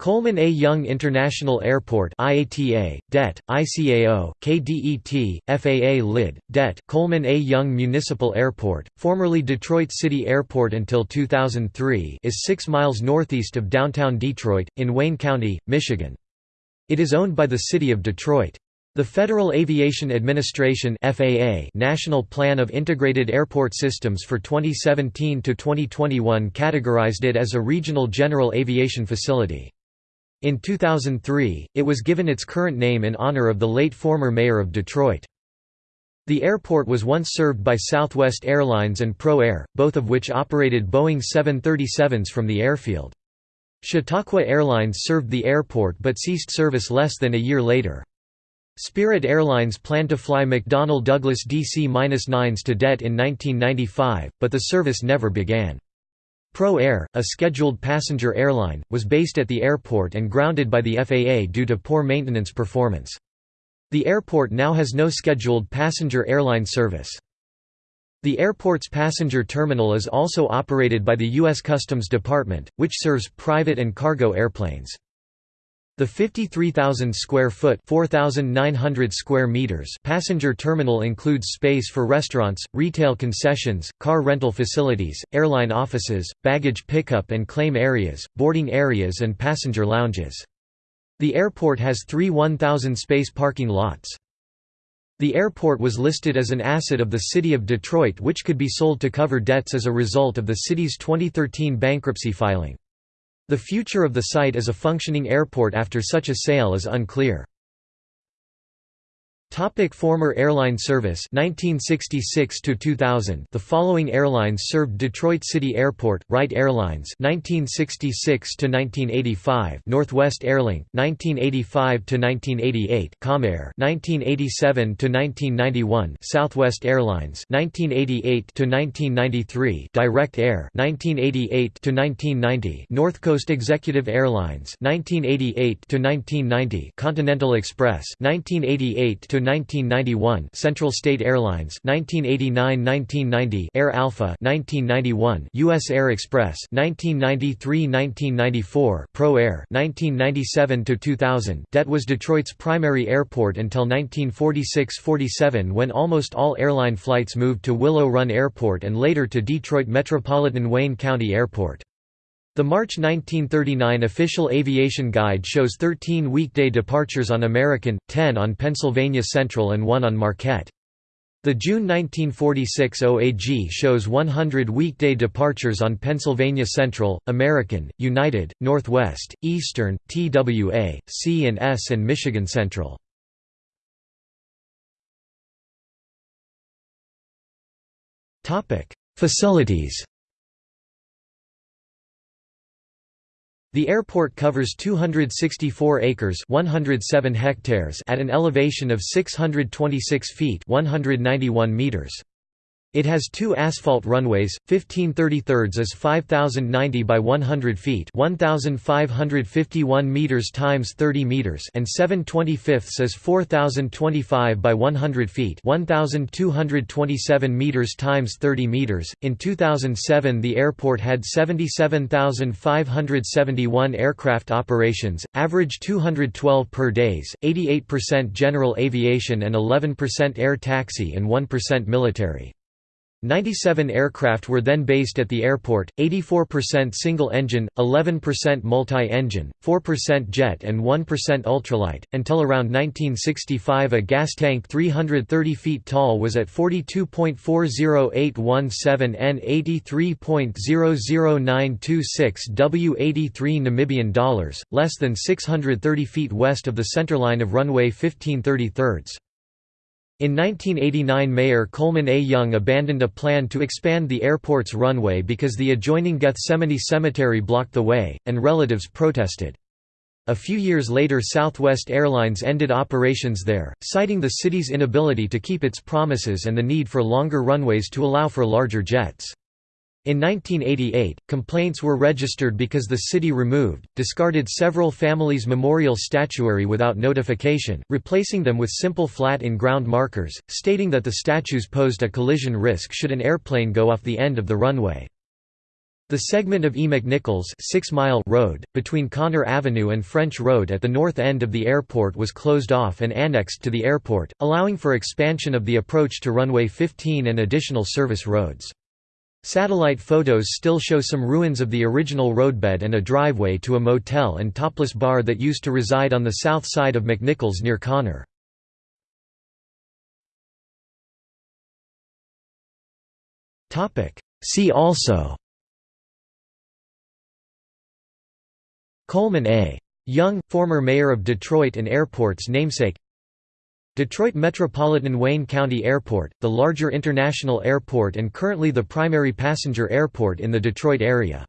Coleman A. Young International Airport IATA, DET, ICAO, KDET, FAA LID, DET, Coleman A. Young Municipal Airport, formerly Detroit City Airport until 2003 is 6 miles northeast of downtown Detroit, in Wayne County, Michigan. It is owned by the City of Detroit. The Federal Aviation Administration FAA National Plan of Integrated Airport Systems for 2017 to 2021 categorized it as a regional general aviation facility. In 2003, it was given its current name in honor of the late former mayor of Detroit. The airport was once served by Southwest Airlines and Pro Air, both of which operated Boeing 737s from the airfield. Chautauqua Airlines served the airport but ceased service less than a year later. Spirit Airlines planned to fly McDonnell Douglas DC-9s to DET in 1995, but the service never began. Pro Air, a scheduled passenger airline, was based at the airport and grounded by the FAA due to poor maintenance performance. The airport now has no scheduled passenger airline service. The airport's passenger terminal is also operated by the U.S. Customs Department, which serves private and cargo airplanes. The 53,000 square foot (4,900 square meters) passenger terminal includes space for restaurants, retail concessions, car rental facilities, airline offices, baggage pickup and claim areas, boarding areas and passenger lounges. The airport has three 1,000 space parking lots. The airport was listed as an asset of the City of Detroit which could be sold to cover debts as a result of the city's 2013 bankruptcy filing. The future of the site as a functioning airport after such a sale is unclear. Topic former airline service 1966 to 2000 The following airlines served Detroit City Airport Wright Airlines 1966 to 1985 Northwest Airlink 1985 to 1988 Comair 1987 to 1991 Southwest Airlines 1988 to 1993 Direct Air 1988 to 1990 North Coast Executive Airlines 1988 to 1990 Continental Express 1988 to 1991 Central State Airlines 1989-1990 Air Alpha 1991 US Air Express 1993-1994 Pro Air 1997 to 2000 Det was Detroit's primary airport until 1946-47 when almost all airline flights moved to Willow Run Airport and later to Detroit Metropolitan Wayne County Airport. The March 1939 official aviation guide shows 13 weekday departures on American, 10 on Pennsylvania Central and 1 on Marquette. The June 1946 OAG shows 100 weekday departures on Pennsylvania Central, American, United, Northwest, Eastern, TWA, C and S and Michigan Central. Facilities The airport covers 264 acres 107 hectares at an elevation of 626 feet 191 meters. It has two asphalt runways, 15 33 is 5090 by 100 feet 1551 meters times 30 meters and 7 25 is 4025 by 100 feet 1227 meters times 30 meters. In 2007 the airport had 77,571 aircraft operations, average 212 per days, 88% general aviation and 11% air taxi and 1% military. 97 aircraft were then based at the airport, 84% single-engine, 11% multi-engine, 4% jet and 1% ultralight, until around 1965 a gas tank 330 feet tall was at 42.40817 N 83.00926 W 83 Namibian dollars, less than 630 feet west of the centerline of runway 15 33 in 1989 Mayor Coleman A. Young abandoned a plan to expand the airport's runway because the adjoining Gethsemane Cemetery blocked the way, and relatives protested. A few years later Southwest Airlines ended operations there, citing the city's inability to keep its promises and the need for longer runways to allow for larger jets. In 1988, complaints were registered because the city removed, discarded several families' memorial statuary without notification, replacing them with simple flat in-ground markers, stating that the statues posed a collision risk should an airplane go off the end of the runway. The segment of E. McNichols 6 mile road, between Conner Avenue and French Road at the north end of the airport was closed off and annexed to the airport, allowing for expansion of the approach to runway 15 and additional service roads. Satellite photos still show some ruins of the original roadbed and a driveway to a motel and topless bar that used to reside on the south side of McNichols near Conner. See also Coleman A. Young, former mayor of Detroit and airport's namesake Detroit Metropolitan Wayne County Airport, the larger international airport and currently the primary passenger airport in the Detroit area.